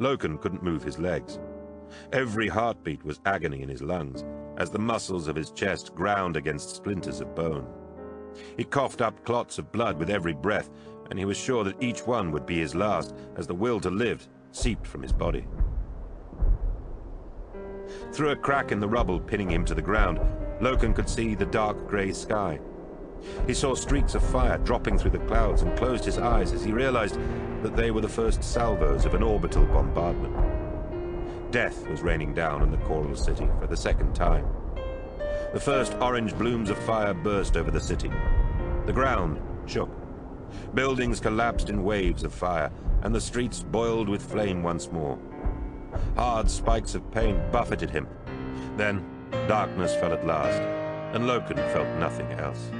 Loken couldn't move his legs. Every heartbeat was agony in his lungs, as the muscles of his chest ground against splinters of bone. He coughed up clots of blood with every breath, and he was sure that each one would be his last, as the will to live seeped from his body. Through a crack in the rubble pinning him to the ground, Loken could see the dark grey sky. He saw streaks of fire dropping through the clouds and closed his eyes as he realized that they were the first salvos of an orbital bombardment. Death was raining down on the Choral City for the second time. The first orange blooms of fire burst over the city. The ground shook. Buildings collapsed in waves of fire, and the streets boiled with flame once more. Hard spikes of pain buffeted him. Then darkness fell at last, and Loken felt nothing else.